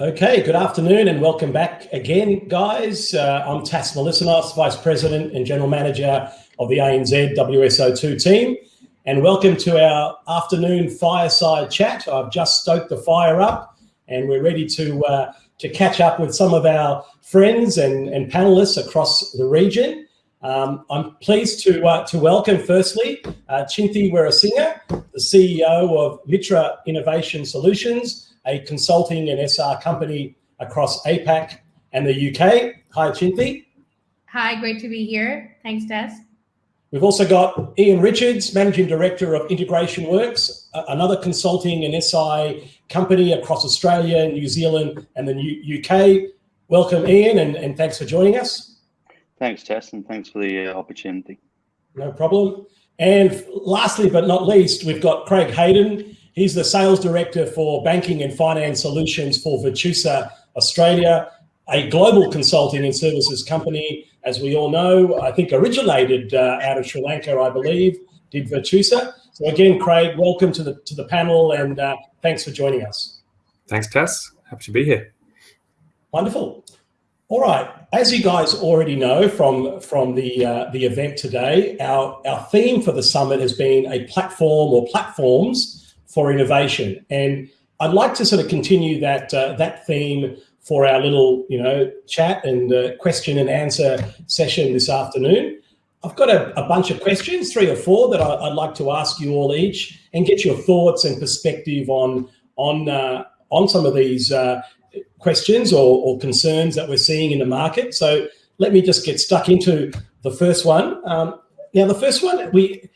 Okay, good afternoon and welcome back again, guys. Uh, I'm Tas Melissenos, Vice President and General Manager of the ANZ WSO2 team. And welcome to our afternoon fireside chat. I've just stoked the fire up and we're ready to, uh, to catch up with some of our friends and, and panelists across the region. Um, I'm pleased to, uh, to welcome, firstly, uh, Chinthi Weerasinghe, the CEO of Mitra Innovation Solutions, a consulting and SI company across APAC and the UK. Hi, Chinthi. Hi, great to be here. Thanks, Tas. We've also got Ian Richards, Managing Director of Integration Works, another consulting and SI company across Australia, New Zealand, and the UK. Welcome, Ian, and, and thanks for joining us. Thanks, Tess, and thanks for the uh, opportunity. No problem. And lastly, but not least, we've got Craig Hayden. He's the Sales Director for Banking and Finance Solutions for Virtusa Australia, a global consulting and services company as we all know, I think originated uh, out of Sri Lanka, I believe, did Virtusa. So again, Craig, welcome to the to the panel and uh, thanks for joining us. Thanks, Tess. Happy to be here. Wonderful. All right, as you guys already know from from the uh, the event today, our our theme for the summit has been a platform or platforms for innovation, and I'd like to sort of continue that uh, that theme for our little, you know, chat and uh, question and answer session this afternoon. I've got a, a bunch of questions, three or four, that I, would like to ask you all each and get your thoughts and perspective on on uh, on some of these uh, questions or, or, concerns that we're seeing in the market. So let me just get stuck into the first one. Um, now, the first one, we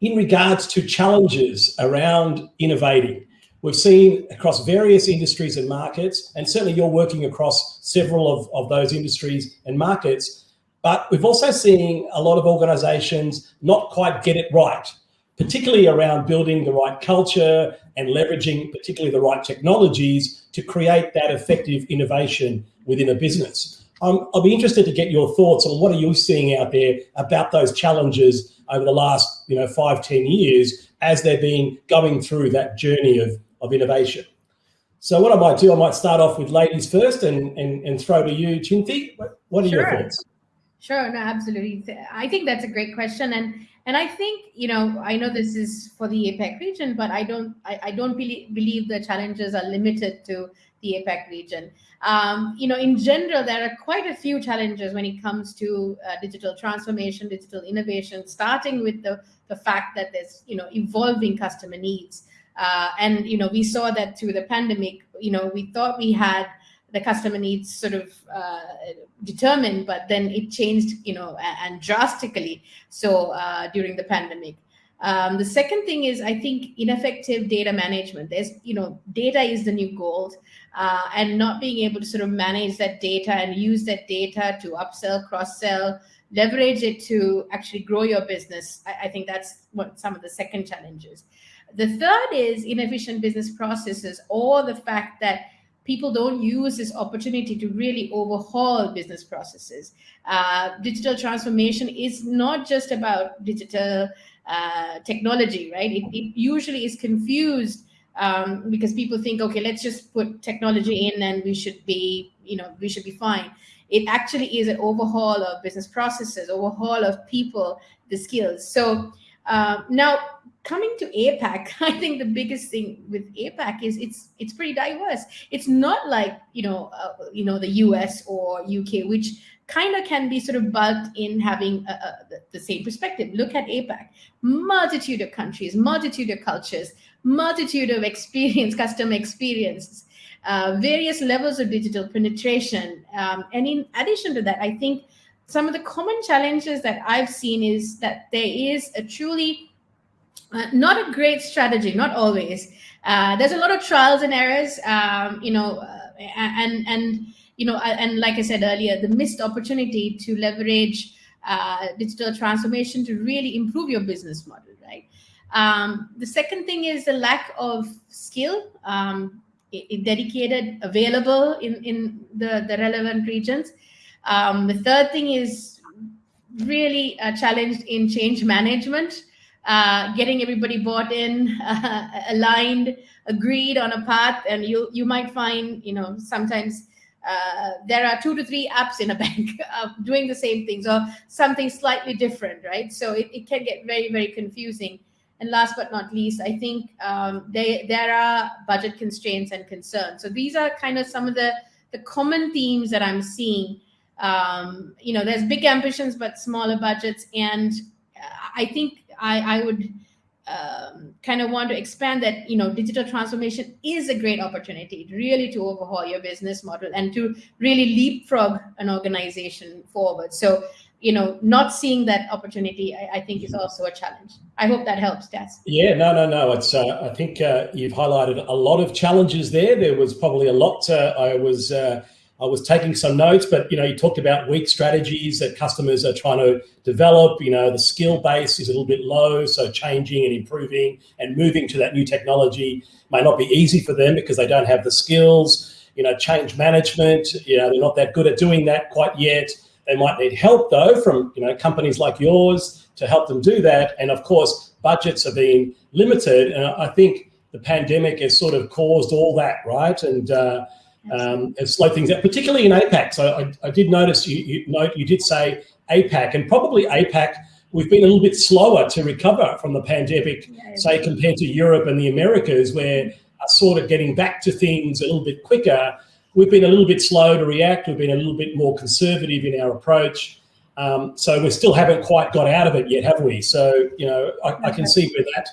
in regards to challenges around innovating. We've seen across various industries and markets, and certainly you're working across several of, of those industries and markets, but we've also seen a lot of organizations not quite get it right, particularly around building the right culture and leveraging particularly the right technologies to create that effective innovation within a business. Um, I'll be interested to get your thoughts on what are you seeing out there about those challenges over the last, you know, five, ten years as they've been going through that journey of of innovation. So what I might do, I might start off with ladies first and, and, and throw to you, Chinthi. What are sure. your thoughts? Sure, no, absolutely. I think that's a great question. And and I think, you know, I know this is for the APAC region, but I don't I, I don't believe, believe the challenges are limited to the APAC region. Um, you know, in general, there are quite a few challenges when it comes to uh, digital transformation, digital innovation, starting with the, the fact that there's, you know, evolving customer needs. Uh, and you know, we saw that through the pandemic. You know, we thought we had the customer needs sort of uh, determined, but then it changed, you know, and drastically. So uh, during the pandemic. Um, the second thing is, I think, ineffective data management. There's, you know, data is the new gold, uh, and not being able to sort of manage that data and use that data to upsell, cross sell, leverage it to actually grow your business. I, I think that's what some of the second challenges. The third is inefficient business processes or the fact that people don't use this opportunity to really overhaul business processes. Uh, digital transformation is not just about digital uh, technology, right? It, it, usually is confused um, because people think, okay, let's just put technology in and we should be, you know, we should be fine. It actually is an overhaul of business processes, overhaul of people, the skills. So uh, now coming to APAC, I think the biggest thing with APAC is it's it's pretty diverse. It's not like you know uh, you know the US or UK, which kind of can be sort of bugged in having a, a, the same perspective. Look at APAC, multitude of countries, multitude of cultures, multitude of experience, customer experiences. Uh, various levels of digital penetration. Um, and in addition to that, I think some of the common challenges that I've seen is that there is a truly uh, not a great strategy, not always. Uh, there's a lot of trials and errors, um, you know, uh, and and you know, and like I said earlier, the missed opportunity to leverage uh, digital transformation to really improve your business model, right? Um, the second thing is the lack of skill, um, dedicated, available in in the the relevant regions. Um, the third thing is really challenged in change management uh, getting everybody bought in, uh, aligned, agreed on a path and you you might find you know sometimes uh, there are two to three apps in a bank uh, doing the same things or something slightly different right? So it, it can get very very confusing. And last but not least i think um, they, there are budget constraints and concerns. So these are kind of some of the the common themes that i'm seeing. Um, you know there's big ambitions but smaller budgets. And i think i i would um, kind of want to expand that you know digital transformation is a great opportunity really to overhaul your business model and to really leapfrog an organization forward. So you know not seeing that opportunity i, I think is also a challenge. I hope that helps Tess. yeah no no no. It's uh, i think uh, you've highlighted a lot of challenges there. There was probably a lot uh, i was uh, I was taking some notes, but you know, you talked about weak strategies that customers are trying to develop. You know, the skill base is a little bit low, so changing and improving and moving to that new technology may not be easy for them because they don't have the skills. You know, change management. You know, they're not that good at doing that quite yet. They might need help though from you know companies like yours to help them do that. And of course, budgets are being limited, and I think the pandemic has sort of caused all that, right? And uh, um, and slow things down, particularly in APAC. So I, I did notice you, you note you did say APAC, and probably APAC we've been a little bit slower to recover from the pandemic, yeah, say compared to Europe and the Americas, where are sort of getting back to things a little bit quicker. We've been a little bit slow to react. We've been a little bit more conservative in our approach. Um, so we still haven't quite got out of it yet, have we? So you know, I, I can see where that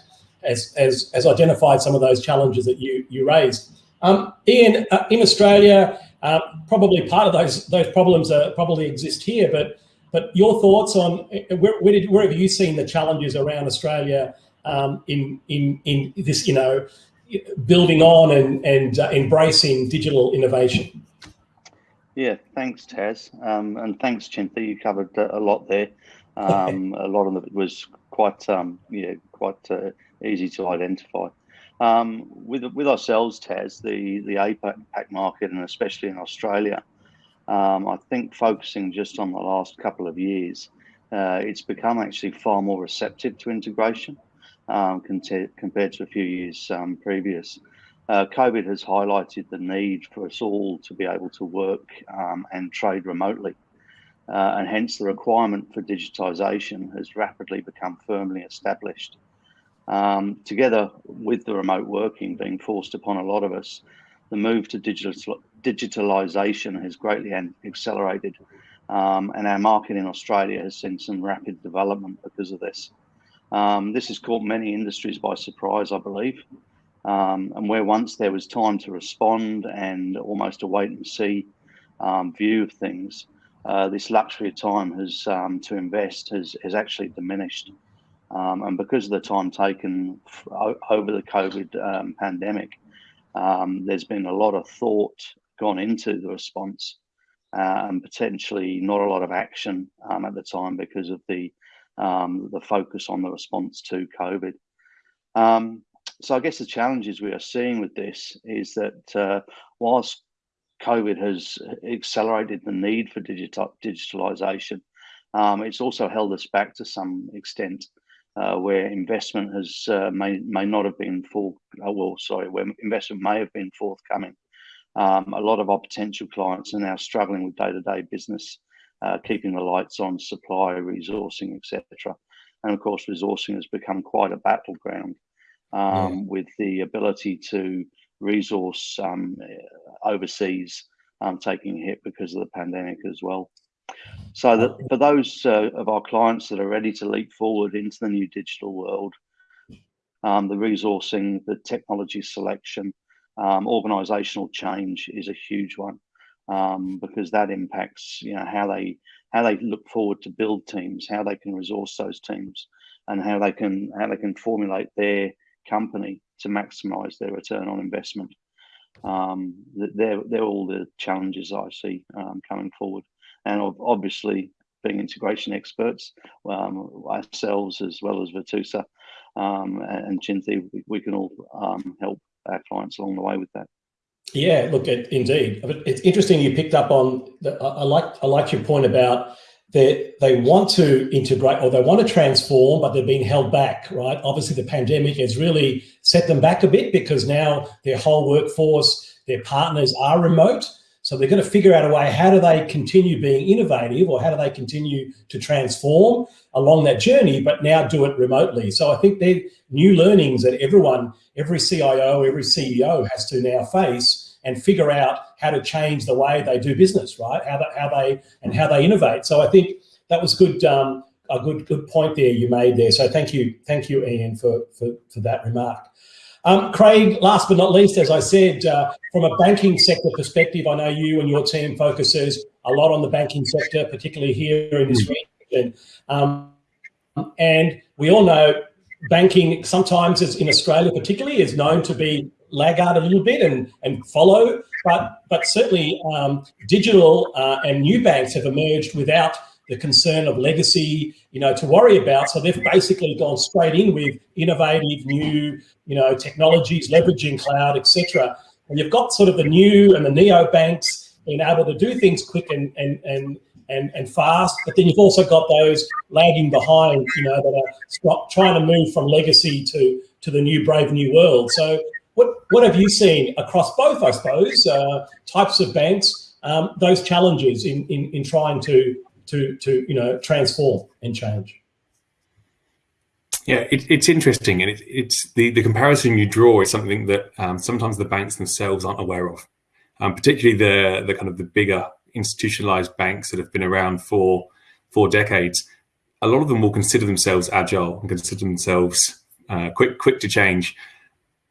has, has, has identified some of those challenges that you you raised. Um, Ian, uh, in Australia, uh, probably part of those those problems are, probably exist here, but but your thoughts on uh, where, where, did, where have you seen the challenges around Australia um, in in in this you know building on and and uh, embracing digital innovation? Yeah, thanks, Tas, um, and thanks, Chinthi. You covered a lot there. Um, a lot of it was quite um, yeah quite uh, easy to identify. Um, with with ourselves, Tas, the the APAC market, and especially in Australia, um, I think focusing just on the last couple of years, uh, it's become actually far more receptive to integration um, compared to a few years um, previous. Uh, COVID has highlighted the need for us all to be able to work um, and trade remotely. Uh, and hence the requirement for digitisation has rapidly become firmly established. Um, together with the remote working being forced upon a lot of us, the move to digital digitalization has greatly accelerated, um, and our market in Australia has seen some rapid development because of this. Um, this has caught many industries by surprise, I believe, um, and where once there was time to respond and almost a wait and see um, view of things, uh, this luxury of time has um, to invest has, has actually diminished. Um, and because of the time taken over the COVID um, pandemic, um, there's been a lot of thought gone into the response uh, and potentially not a lot of action um, at the time because of the um, the focus on the response to COVID. Um, so I guess the challenges we are seeing with this is that uh, whilst COVID has accelerated the need for digital digitalization, it's also held us back to some extent uh, where investment has uh, may may not have been full. Uh, well, sorry, where investment may have been forthcoming. Um, a lot of our potential clients are now struggling with day-to-day business, uh, keeping the lights on, supply, resourcing, etc. And of course, resourcing has become quite a battleground um, yeah. with the ability to resource um, overseas um, taking a hit because of the pandemic as well. So that for those uh, of our clients that are ready to leap forward into the new digital world, um, the resourcing, the technology selection, um, organizational change is a huge one um, because that impacts you know how they how they look forward to build teams, how they can resource those teams, and how they can how they can formulate their company to maximize their return on investment. Um, they're they're all the challenges I see um, coming forward and obviously being integration experts, um, ourselves as well as Virtusa um, and Chinthi, we, can all um, help our clients along the way with that. Yeah, look, it, indeed, it's interesting you picked up on. The, I like I like your point about they they want to integrate or they want to transform, but they're being held back, right? Obviously, the pandemic has really set them back a bit because now their whole workforce, their partners are remote. So they're going to figure out a way, how do they continue being innovative or how do they continue to transform along that journey, but now do it remotely. So I think they're new learnings that everyone, every CIO, every CEO has to now face and figure out how to change the way they do business, right? How, that, how they, and how they innovate. So I think that was good, um, a good, good point there you made there. So thank you, thank you, Ian, for, for, for that remark. Um, Craig, last but not least, as I said, uh, from a banking sector perspective, I know you and your team focuses a lot on the banking sector, particularly here in this region. Um, and we all know banking sometimes is in Australia particularly is known to be laggard a little bit and, and follow, but, but certainly um, digital uh, and new banks have emerged without the concern of legacy, you know, to worry about. So they've basically gone straight in with innovative new, you know, technologies, leveraging cloud, etc. And you've got sort of the new and the neo banks being able to do things quick and and and and, and fast, but then you've also got those lagging behind, you know, that are trying to move from legacy to to the new brave new world. So what what have you seen across both, I suppose, uh, types of banks, um, those challenges in, in in trying to to to you know transform and change. Yeah, it, it's interesting, and it, it's the the comparison you draw is something that um, sometimes the banks themselves aren't aware of, um, particularly the the kind of the bigger institutionalized banks that have been around for for decades. A lot of them will consider themselves agile and consider themselves uh, quick quick to change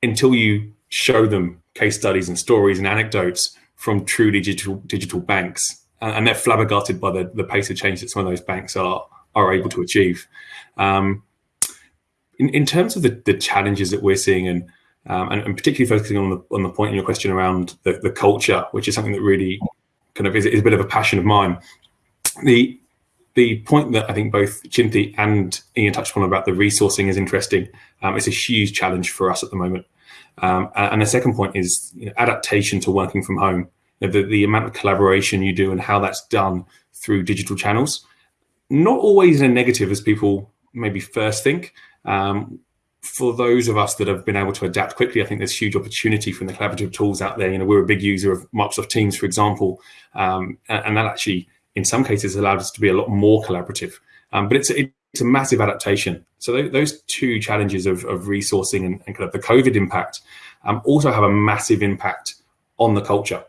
until you show them case studies and stories and anecdotes from truly digital digital banks and they're flabbergasted by the, the pace of change that some of those banks are are able to achieve. Um, in, in terms of the, the challenges that we're seeing, and, um, and, and particularly focusing on the on the point in your question around the, the culture, which is something that really kind of is, is a bit of a passion of mine. The the point that I think both Chinthi and Ian touched on about the resourcing is interesting. Um, it's a huge challenge for us at the moment. Um, and the second point is you know, adaptation to working from home the, the amount of collaboration you do and how that's done through digital channels. Not always in a negative as people maybe first think. Um, for those of us that have been able to adapt quickly, I think there's huge opportunity from the collaborative tools out there. You know, we're a big user of Microsoft Teams, for example, um, and, and, that actually, in some cases, allowed us to be a lot more collaborative. Um, but it's a, it's a massive adaptation. So th those two challenges of, of resourcing and, and, kind of the COVID impact um, also have a massive impact on the culture.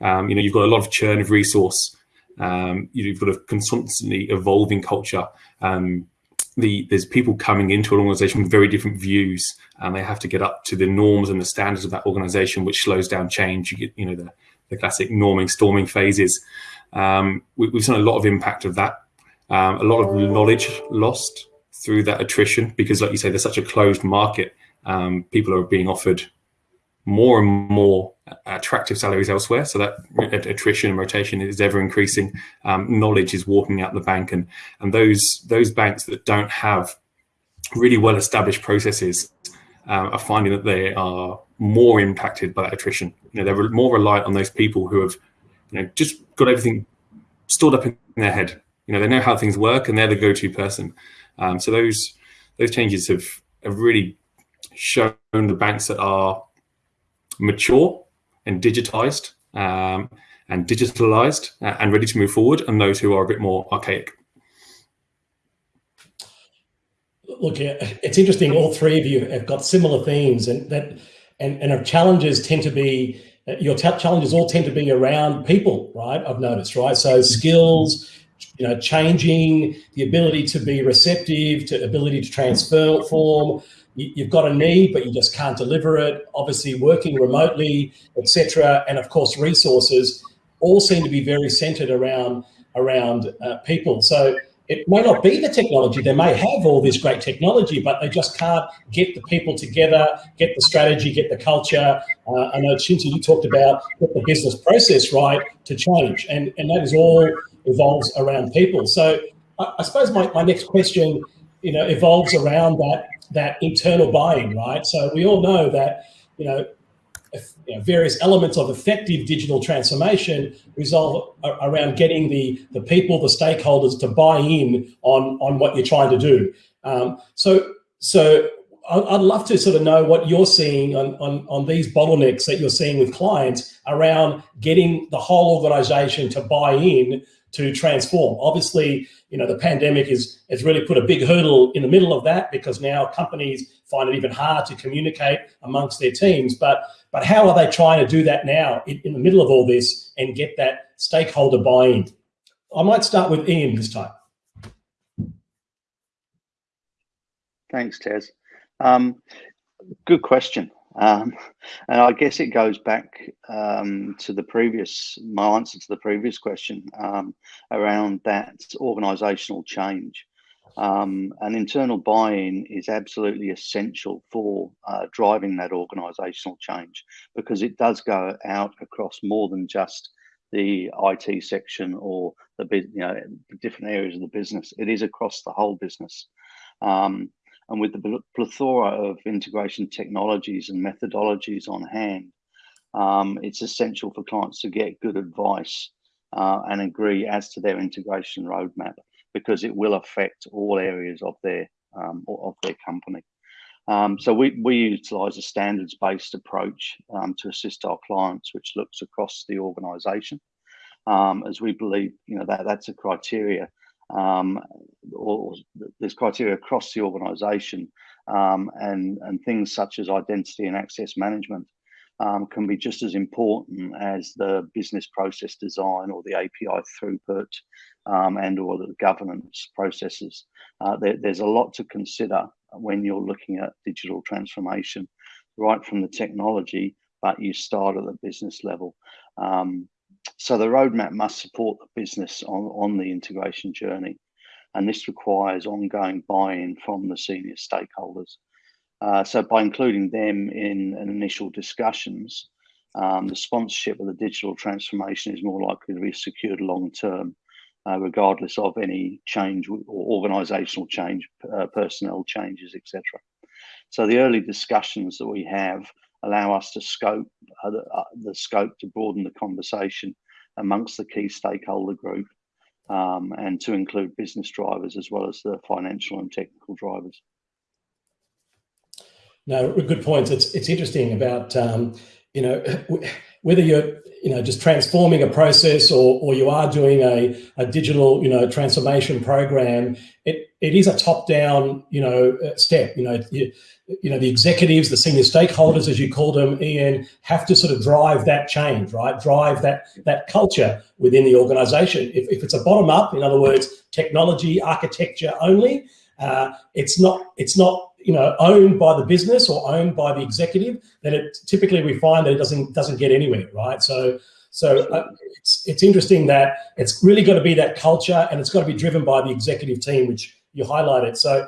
Um, you know, you've got a lot of churn of resource. Um, you've got a constantly evolving culture. Um, the, there's people coming into an organization with very different views and they have to get up to the norms and the standards of that organization, which slows down change. You get, you know, the, the classic norming, storming phases. Um, we, have seen a lot of impact of that. Um, a lot of knowledge lost through that attrition because, like you say, there's such a closed market. Um, people are being offered more and more attractive salaries elsewhere. So that attrition and rotation is ever increasing. Um, knowledge is walking out the bank, and and those those banks that don't have really well established processes uh, are finding that they are more impacted by that attrition. You know, they're more reliant on those people who have, you know, just got everything stored up in their head. You know, they know how things work, and they're the go-to person. Um, so those those changes have have really shown the banks that are mature and digitized um, and digitalized uh, and ready to move forward, and those who are a bit more archaic. Look, it's interesting. All three of you have got similar themes, and that and and our challenges tend to be your challenges all tend to be around people, right? I've noticed, right? So skills, you know, changing the ability to be receptive, to ability to transform, you've got a need, but you just can't deliver it. Obviously, working remotely, etc., and of course, resources all seem to be very centered around around uh, people. So it may not be the technology. They may have all this great technology, but they just can't get the people together, get the strategy, get the culture. Uh, I know, Chinthi, you talked about get the business process right to change, and and that is all evolves around people. So I, I suppose my, my next question, you know, evolves around that that internal buying, right? So we all know that, you know, you know, various elements of effective digital transformation resolve around getting the, the people, the stakeholders to buy in on, on what you're trying to do. Um, so, so I'd love to sort of know what you're seeing on, on, on these bottlenecks that you're seeing with clients around getting the whole organization to buy in to transform. Obviously, you know, the pandemic is, has really put a big hurdle in the middle of that because now companies find it even hard to communicate amongst their teams. But, but how are they trying to do that now in, in the middle of all this and get that stakeholder buy-in? I might start with Ian this time. Thanks, Tez. Um, good question. Um, and I guess it goes back um, to the previous, my answer to the previous question um, around that organisational change. Um, and internal buy-in is absolutely essential for uh, driving that organisational change because it does go out across more than just the IT section or the you know different areas of the business. It is across the whole business. Um, and with the plethora of integration technologies and methodologies on hand, um, it's essential for clients to get good advice uh, and agree as to their integration roadmap because it will affect all areas of their um, of their company. Um, so we, we utilize a standards-based approach um, to assist our clients, which looks across the organization, um, as we believe you know that that's a criteria um, or, there's criteria across the organization um, and, and things such as identity and access management um, can be just as important as the business process design or the API throughput um, and or the governance processes. Uh, there, there's a lot to consider when you're looking at digital transformation, right from the technology, but you start at the business level. Um, so the roadmap must support the business on, on the integration journey. And this requires ongoing buy-in from the senior stakeholders. Uh, so by including them in, in initial discussions, um, the sponsorship of the digital transformation is more likely to be secured long term, uh, regardless of any change or organisational change, uh, personnel changes, etc. So the early discussions that we have allow us to scope uh, the, uh, the, scope to broaden the conversation amongst the key stakeholder group um, and to include business drivers as well as the financial and technical drivers. No, good points. It's it's interesting about um, you know whether you're you know just transforming a process or or you are doing a, a digital you know transformation program. It it is a top down you know step. You know you, you know, the executives, the senior stakeholders, as you call them, Ian, have to sort of drive that change, right? Drive that that culture within the organization. If, if it's a bottom up, in other words, technology, architecture only, uh, it's not it's not you know owned by the business or owned by the executive. Then it typically we find that it doesn't doesn't get anywhere, right? So so uh, it's it's interesting that it's really got to be that culture and it's got to be driven by the executive team, which you highlighted. So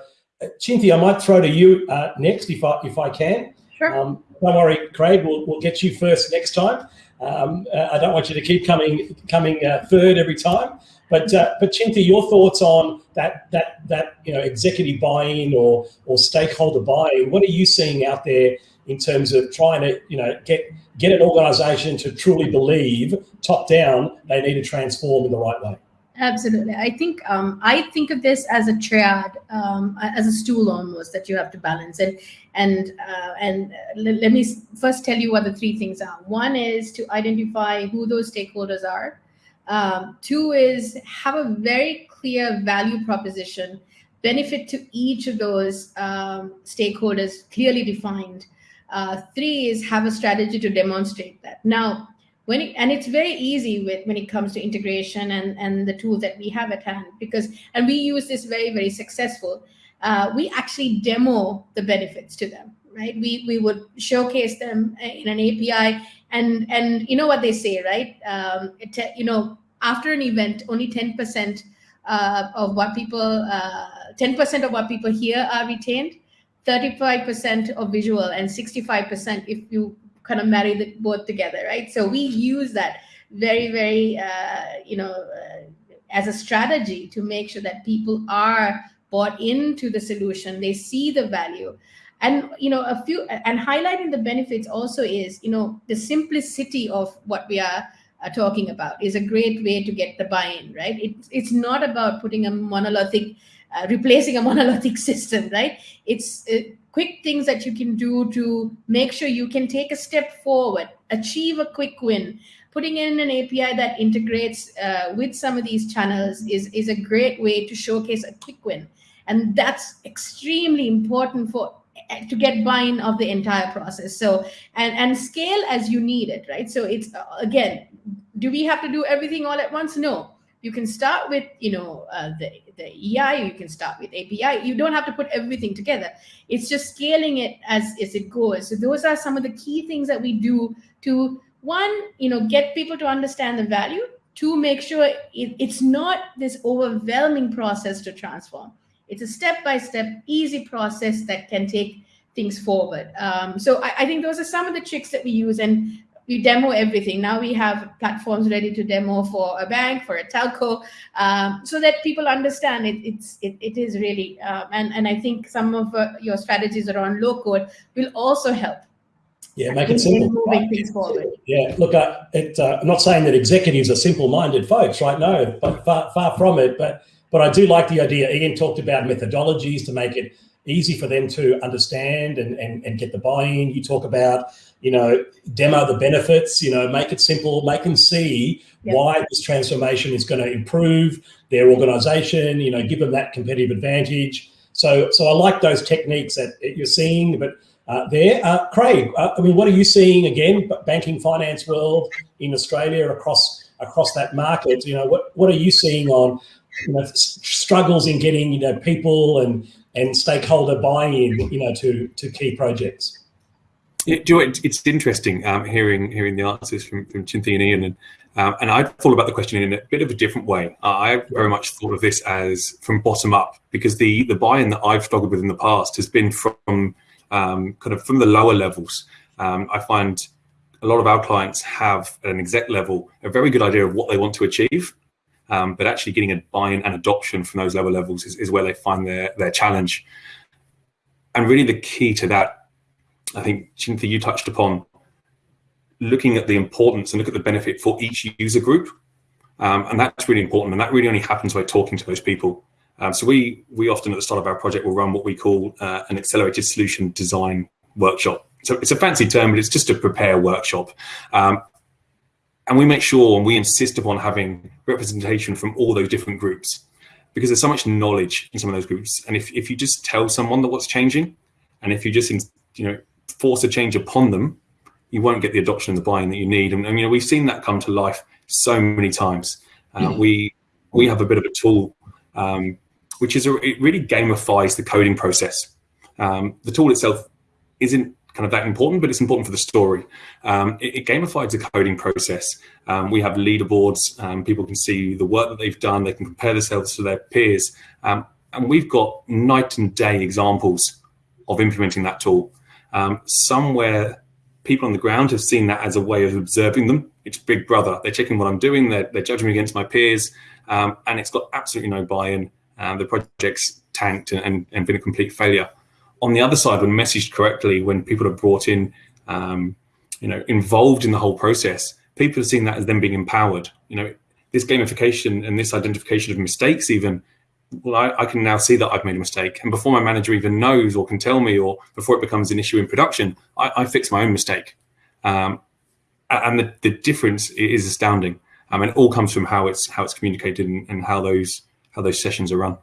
Chinthi, I might throw to you uh, next if I if I can. Sure. Um, don't worry, Craig. We'll, we'll get you first next time. Um, uh, I don't want you to keep coming coming uh, third every time. But uh, but Chinthi, your thoughts on that that that you know executive buy-in or or stakeholder buy-in? What are you seeing out there in terms of trying to you know get get an organisation to truly believe top down they need to transform in the right way? Absolutely. I think um, I think of this as a triad, um, as a stool almost that you have to balance. And and uh, and let me first tell you what the three things are. One is to identify who those stakeholders are. Um, two is have a very clear value proposition, benefit to each of those um, stakeholders clearly defined. Uh, three is have a strategy to demonstrate that. Now, when it, and it's very easy with when it comes to integration and and the tools that we have at hand because and we use this very very successful uh, we actually demo the benefits to them right? We we would showcase them in an api and and you know what they say right? Um, it, you know after an event only 10% uh, of what people 10% uh, of what people hear are retained 35% of visual and 65% if you kind of marry the both together, right? So we use that very, very, uh, you know, uh, as a strategy to make sure that people are bought into the solution. They see the value. and you know a few and highlighting the benefits also is you know the simplicity of what we are uh, talking about is a great way to get the buy-in right it, it's not about putting a monolithic uh, replacing a monolithic system right it's uh, quick things that you can do to make sure you can take a step forward achieve a quick win. Putting in an api that integrates uh, with some of these channels is is a great way to showcase a quick win. And that's extremely important for to get buy-in of the entire process. So and and scale as you need it right? So it's uh, again do we have to do everything all at once? No you can start with you know uh, the the ei you can start with api you don't have to put everything together. It's just scaling it as as it goes. So those are some of the key things that we do to one you know get people to understand the value. To make sure it, it's not this overwhelming process to transform. It's a step-by-step easy process that can take things forward. Um, so I, I, think those are some of the tricks that we use. And we demo everything now we have platforms ready to demo for a bank for a telco um, so that people understand it it's it, it is really um, and and i think some of uh, your strategies around low code will also help yeah, make it simple. Moving things forward. Yeah, look, uh, it, uh, I'm not saying that executives are simple-minded folks, right? No, but far, far from it. But but I do like the idea. Ian talked about methodologies to make it easy for them to understand and, and, and get the buy-in. You talk about, you know, demo the benefits, you know, make it simple, make them see yep. why this transformation is going to improve their organization, you know, give them that competitive advantage. So, so I like those techniques that you're seeing, but uh, there. Uh, Craig, uh, I mean, what are you seeing again, banking finance world in Australia across across that market? You know, what, what are you seeing on you know, struggles in getting you know people and and stakeholder buy-in you know to to key projects. Yeah, you know, it's interesting um, hearing hearing the answers from from Chinthi and Ian, and um, and I thought about the question in a bit of a different way. I very much thought of this as from bottom up because the the buy-in that I've struggled with in the past has been from um, kind of from the lower levels. Um, I find a lot of our clients have at an exec level a very good idea of what they want to achieve, um, but actually getting a buy-in and adoption from those lower levels is, is where they find their, their challenge. And really the key to that, I think, Chinthi, you touched upon, looking at the importance and look at the benefit for each user group. Um, and that's really important. And that really only happens by talking to those people. Um, so we we often at the start of our project will run what we call uh, an accelerated solution design workshop. So it's a fancy term, but it's just a prepare workshop. Um, and we make sure and we insist upon having representation from all those different groups because there's so much knowledge in some of those groups. And if, if you just tell someone that what's changing, and if you just you know force a change upon them, you won't get the adoption and the buy-in that you need. And, and you know we've seen that come to life so many times. Uh, mm-hmm. We we have a bit of a tool um, which is a, it really gamifies the coding process. Um, the tool itself isn't kind of that important, but it's important for the story. Um, it, it, gamifies the coding process. Um, we have leaderboards. Um, people can see the work that they've done. They can compare themselves to their peers. Um, and we've got night and day examples of implementing that tool. Um, somewhere people on the ground have seen that as a way of observing them. It's Big Brother. They're checking what I'm doing. They're, they're judging me against my peers. Um, and it's got absolutely no buy-in. the project's tanked and, and, and been a complete failure on the other side, when messaged correctly, when people are brought in, um, you know, involved in the whole process, people are seeing that as them being empowered. You know, this gamification and this identification of mistakes, even, well, I, I, can now see that I've made a mistake. And before my manager even knows or can tell me, or before it becomes an issue in production, I, I fix my own mistake. Um, and the, the difference is astounding. I mean, it all comes from how it's how it's communicated and, and how those how those sessions are run.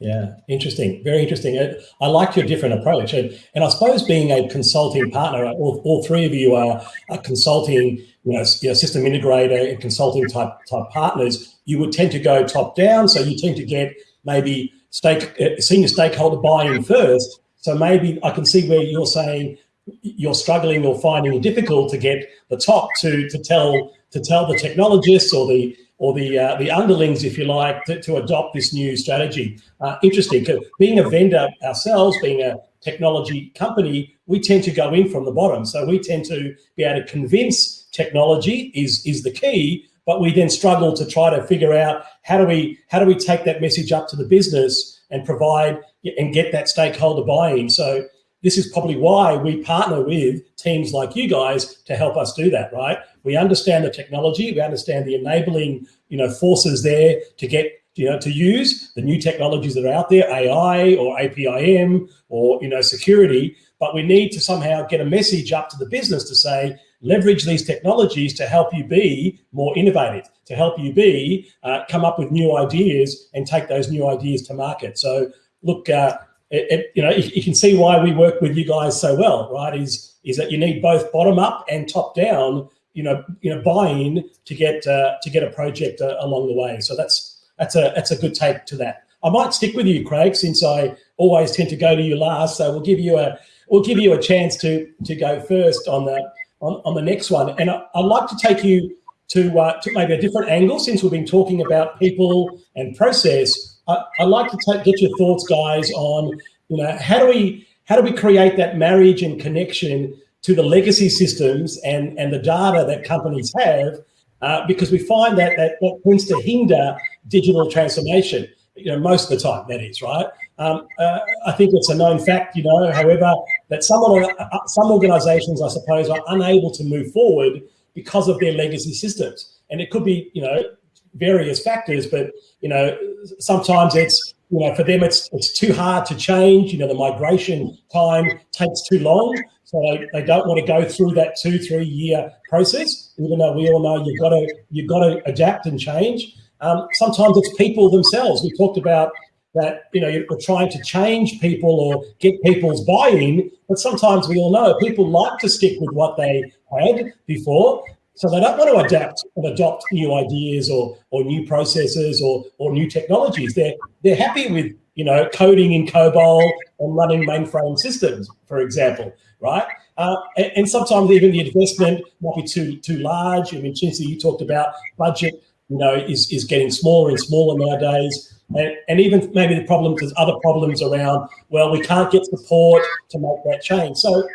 Yeah, interesting. Very interesting. I like your different approach. And, and I suppose being a consulting partner, all, all three of you are, are consulting, you know, system integrator and consulting type, type partners. You would tend to go top down. So you tend to get maybe stake, uh, senior stakeholder buy-in first. So maybe I can see where you're saying you're struggling or finding it difficult to get the top to, to tell to tell the technologists or the or the uh, the underlings, if you like, to, to adopt this new strategy. Uh, interesting. Being a vendor ourselves, being a technology company, we tend to go in from the bottom. So we tend to be able to convince technology is is the key, but we then struggle to try to figure out how do we how do we take that message up to the business and provide and get that stakeholder buy-in. So this is probably why we partner with teams like you guys to help us do that, right? We understand the technology, we understand the enabling, you know, forces there to get, you know, to use the new technologies that are out there, AI or APIM or, you know, security, but we need to somehow get a message up to the business to say, leverage these technologies to help you be more innovative, to help you be, uh, come up with new ideas and take those new ideas to market. So look, uh, it, it, you know, you, can see why we work with you guys so well, right? Is is that you need both bottom up and top down, you know, you know, buy-in to get uh, to get a project uh, along the way. So that's that's a that's a good take to that. I might stick with you, Craig, since I always tend to go to you last. So we'll give you a we'll give you a chance to to go first on the on, on the next one. And I, would like to take you to uh, to maybe a different angle since we've been talking about people and process I, would like to take, get your thoughts, guys, on you know how do we how do we create that marriage and connection to the legacy systems and and the data that companies have, uh, because we find that, that that tends to hinder digital transformation. You know, most of the time that is right. Um, uh, I think it's a known fact, you know. However, that some uh, some organisations, I suppose, are unable to move forward because of their legacy systems, and it could be, you know, various factors, but you know, sometimes it's you know for them it's it's too hard to change. You know, the migration time takes too long, so they, they don't want to go through that two three year process. Even though we all know you've got to you've got to adapt and change. Um, sometimes it's people themselves. We talked about that you know you're trying to change people or get people's buy-in but sometimes we all know people like to stick with what they had before so they don't want to adapt and adopt new ideas or or new processes or or new technologies. They're they're happy with you know coding in COBOL and running mainframe systems, for example, right? Uh, and, and, sometimes even the investment might be too too large. I mean, Chinthi, you talked about budget, you know, is is getting smaller and smaller nowadays. And, and even maybe the problems, there's other problems around, well, we can't get support to make that change. So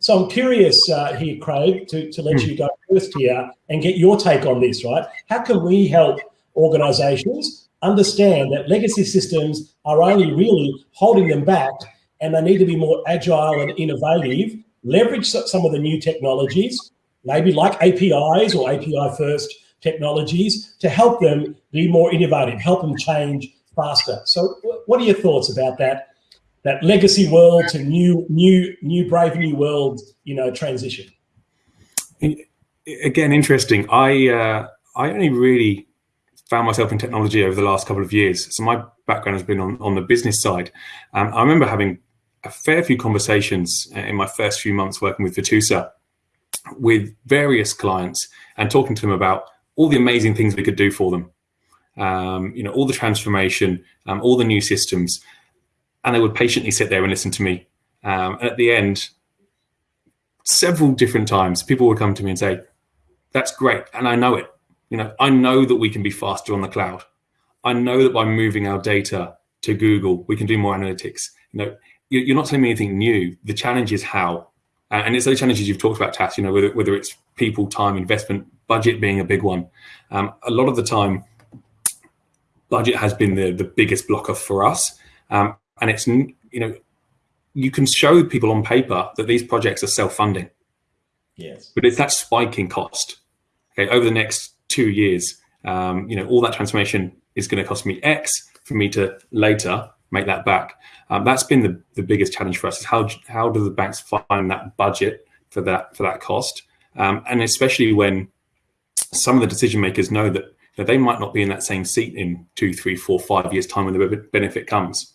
so I'm curious uh, here, Craig, to, to let mm. you go first here and get your take on this, right? How can we help organizations understand that legacy systems are only really holding them back and they need to be more agile and innovative, leverage some of the new technologies, maybe like APIs or API first technologies to help them be more innovative, help them change faster. So what are your thoughts about that that legacy world to new, new, new brave new world, you know, transition. Again, interesting. I uh, I only really found myself in technology over the last couple of years. So my background has been on, on the business side. Um, I remember having a fair few conversations in my first few months working with Virtusa with various clients and talking to them about all the amazing things we could do for them. Um, you know, all the transformation, um, all the new systems and they would patiently sit there and listen to me. Um, at the end, several different times, people would come to me and say, "That's great," and I know it. You know, I know that we can be faster on the cloud. I know that by moving our data to Google, we can do more analytics. You know, you're not telling me anything new. The challenge is how, and it's those challenges you've talked about, Tas. You know, whether whether it's people, time, investment, budget being a big one. Um, a lot of the time, budget has been the the biggest blocker for us. Um, and it's you know you can show people on paper that these projects are self-funding. Yes. But it's that spike in cost. Okay over the next two years um, you know all that transformation is going to cost me x for me to later make that back. Um, that's been the, the biggest challenge for us is how how do the banks find that budget for that for that cost? Um, and especially when some of the decision makers know that, that they might not be in that same seat in two three four five years time when the benefit comes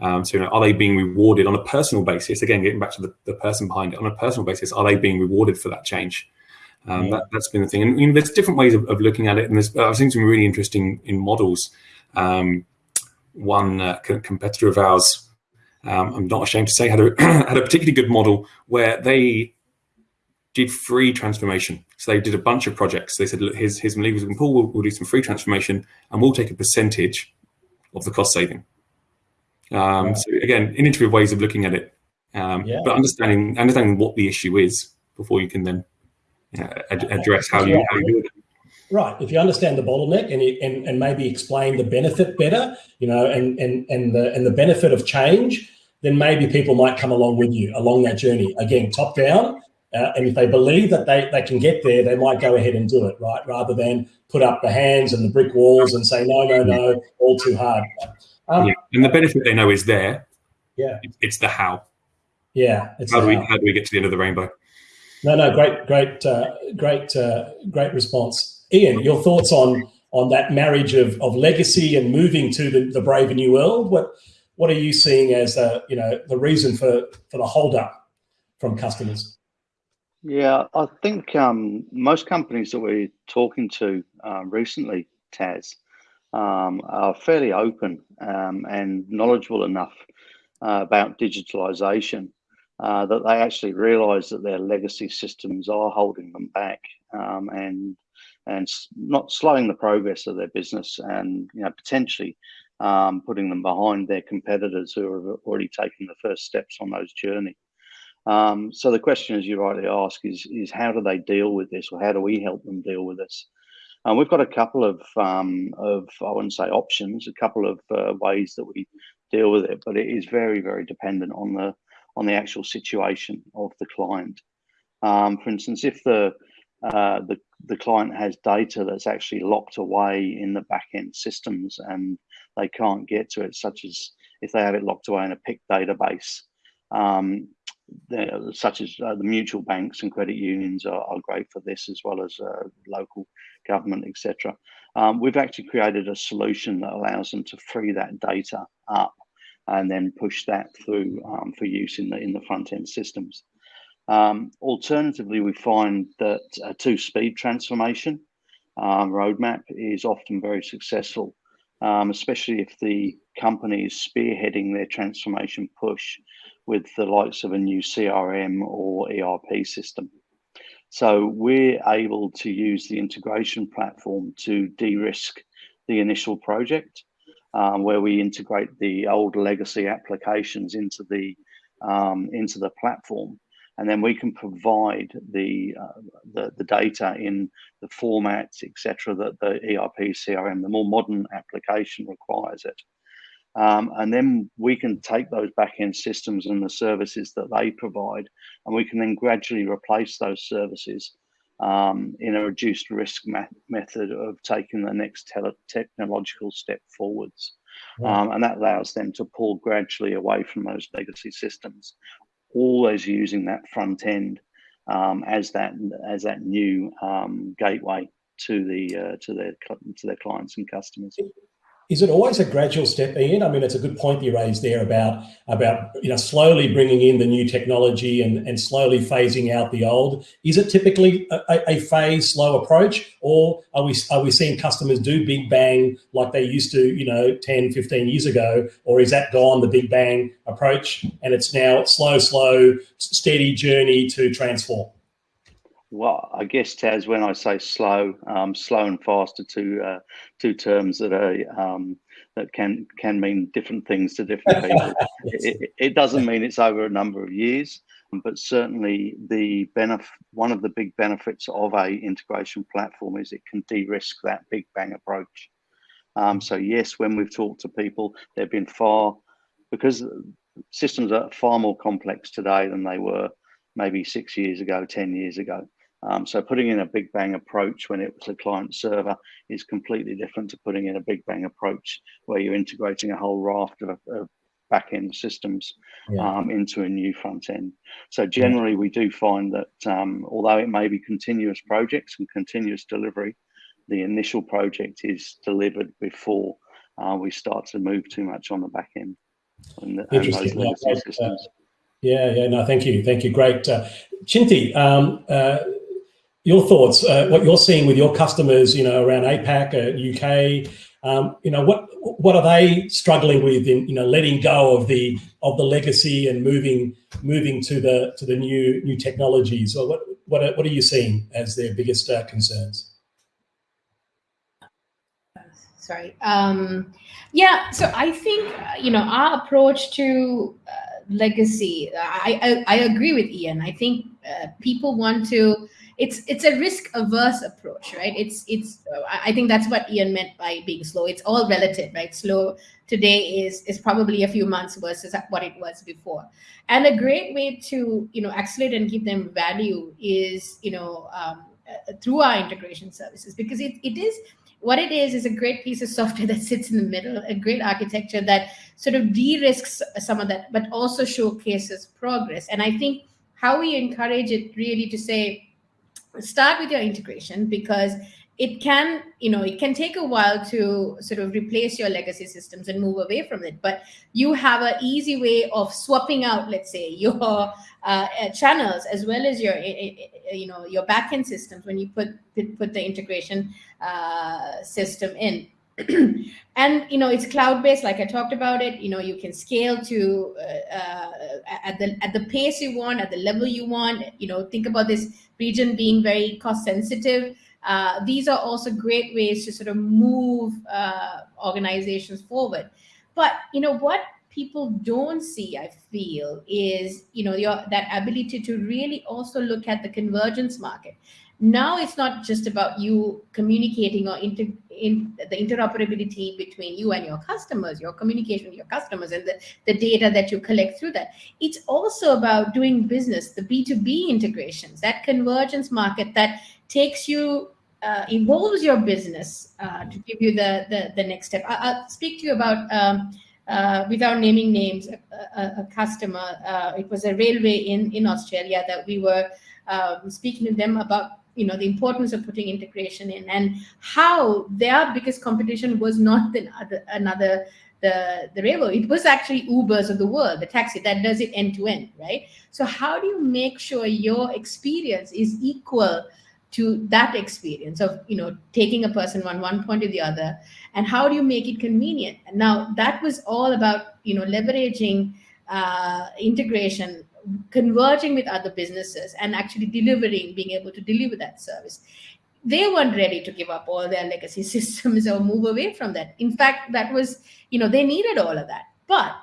um, so, you know, are they being rewarded on a personal basis? Again, getting back to the, the person behind it, on a personal basis, are they being rewarded for that change? Um, yeah. that, has been the thing. And you know, there's different ways of, of looking at it. And there's, I've seen some really interesting in models. Um, one uh, competitor of ours, um, I'm not ashamed to say, had a, had a particularly good model where they did free transformation. So they did a bunch of projects. They said, look, here's, here's some levers we can pull. We'll, we'll do some free transformation and we'll take a percentage of the cost saving. Um, So again, innovative ways of looking at it, um, yeah. but understanding understanding what the issue is before you can then uh, ad- address how you, how you do it. Right. If you understand the bottleneck and, and and maybe explain the benefit better, you know, and and and the and the benefit of change, then maybe people might come along with you along that journey. Again, top down, uh, and if they believe that they, they can get there, they might go ahead and do it, right? Rather than put up the hands and the brick walls and say, no, no, no, all too hard. Um, yeah. And the benefit they know is there. Yeah. It's the how. Yeah. how do we how do we get to the end of the rainbow? No, no, great, great, uh, great, uh, great response, Ian. Your thoughts on on that marriage of, of legacy and moving to the, the brave new world? What what are you seeing as uh, you know the reason for for the hold up from customers? Yeah, I think um, most companies that we're talking to uh, recently, Tas, um, are fairly open um, and knowledgeable enough uh, about digitalization uh, that they actually realize that their legacy systems are holding them back um, and and not slowing the progress of their business and you know potentially um, putting them behind their competitors who have already taken the first steps on those journey. Um, so the question, as you rightly ask, is is how do they deal with this, or how do we help them deal with this? And we've got a couple of um, of I wouldn't say options, a couple of uh, ways that we deal with it, but it is very very dependent on the on the actual situation of the client. Um, for instance, if the uh, the the client has data that's actually locked away in the back end systems and they can't get to it, such as if they have it locked away in a PIC database, um, such as uh, the mutual banks and credit unions are, are, great for this, as well as uh, local government, etc. Um, we've actually created a solution that allows them to free that data up and then push that through um, for use in the in the front end systems. Um, alternatively, we find that a two-speed transformation um, roadmap is often very successful, um, especially if the company is spearheading their transformation push with the likes of a new CRM or ERP system. So we're able to use the integration platform to de-risk the initial project, um, where we integrate the old legacy applications into the um, into the platform, and then we can provide the uh, the, the, data in the formats, etc., that the ERP CRM, the more modern application requires it. Um, and then we can take those back-end systems and the services that they provide, and we can then gradually replace those services um, in a reduced risk method of taking the next technological step forwards. Um, and that allows them to pull gradually away from those legacy systems, always using that front end um, as that as that new um, gateway to the uh, to their to their clients and customers. Is it always a gradual step, Ian? I mean, it's a good point you raised there about about you know slowly bringing in the new technology and, and slowly phasing out the old. Is it typically a, a phase, slow approach, or are we are we seeing customers do big bang like they used to, you know, 10, 15 years ago, or is that gone the big bang approach and it's now slow, slow, steady journey to transform? Well, I guess Tas, when I say slow, um, slow and fast are two uh, two terms that are um, that can can mean different things to different people. it, it, doesn't mean it's over a number of years, but certainly the benefit one of the big benefits of a integration platform is it can de-risk that big bang approach. Um, so yes, when we've talked to people, they've been far because systems are far more complex today than they were maybe six years ago, ten years ago. Um, so putting in a big bang approach when it was a client server is completely different to putting in a big bang approach where you're integrating a whole raft of, of back end systems yeah. um, into a new front end. So generally, yeah. we do find that um, although it may be continuous projects and continuous delivery, the initial project is delivered before uh, we start to move too much on the back end and, and those legacy systems. Yeah, yeah, no, thank you, thank you, great. Uh, Chinthi, um, uh, your thoughts, uh, what you're seeing with your customers, you know, around APAC, uh, UK, um, you know, what what are they struggling with in, you know, letting go of the of the legacy and moving moving to the to the new new technologies? Or what what are, what are you seeing as their biggest uh, concerns? Sorry. Um, yeah. So I think you know our approach to uh, legacy. I, I, I agree with Ian. I think uh, people want to it's it's a risk averse approach right? It's it's i think that's what ian meant by being slow. It's all relative right? Slow today is is probably a few months versus what it was before. And a great way to you know accelerate and give them value is you know um, uh, through our integration services because it, it is what it is is a great piece of software that sits in the middle a great architecture that sort of de-risks some of that but also showcases progress. And i think how we encourage it really to say start with your integration because it can you know it can take a while to sort of replace your legacy systems and move away from it but you have an easy way of swapping out let's say your uh, uh channels as well as your you know your backend systems when you put put the integration uh, system in and you know it's cloud based like i talked about it. You know you can scale to uh, uh, at the at the pace you want at the level you want. You know think about this region being very cost sensitive. Uh, these are also great ways to sort of move uh, organizations forward. But you know what people don't see i feel is you know your that ability to really also look at the convergence market now it's not just about you communicating or inter, in the interoperability between you and your customers your communication with your customers and the, the data that you collect through that. It's also about doing business the b2b integrations that convergence market that takes you uh, evolves your business uh, to give you the, the the next step. I, will speak to you about um, uh, without naming names a, a, a customer uh, it was a railway in in australia that we were um, speaking to them about you know the importance of putting integration in and how their biggest competition was not the other, another the the railway it was actually ubers of the world the taxi that does it end to end right? So how do you make sure your experience is equal to that experience of you know taking a person from one point to the other? And how do you make it convenient? And now that was all about you know leveraging uh, integration converging with other businesses and actually delivering, being able to deliver that service. They weren't ready to give up all their legacy systems or move away from that. In fact, that was, you know, they needed all of that. But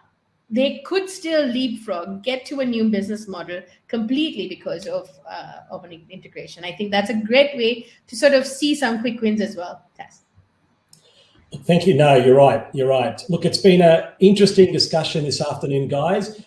they could still leapfrog, get to a new business model completely because of uh, of an integration. I think that's a great way to sort of see some quick wins as well. Tess. Thank you. No, you're right. You're right. Look, it's been an interesting discussion this afternoon, guys.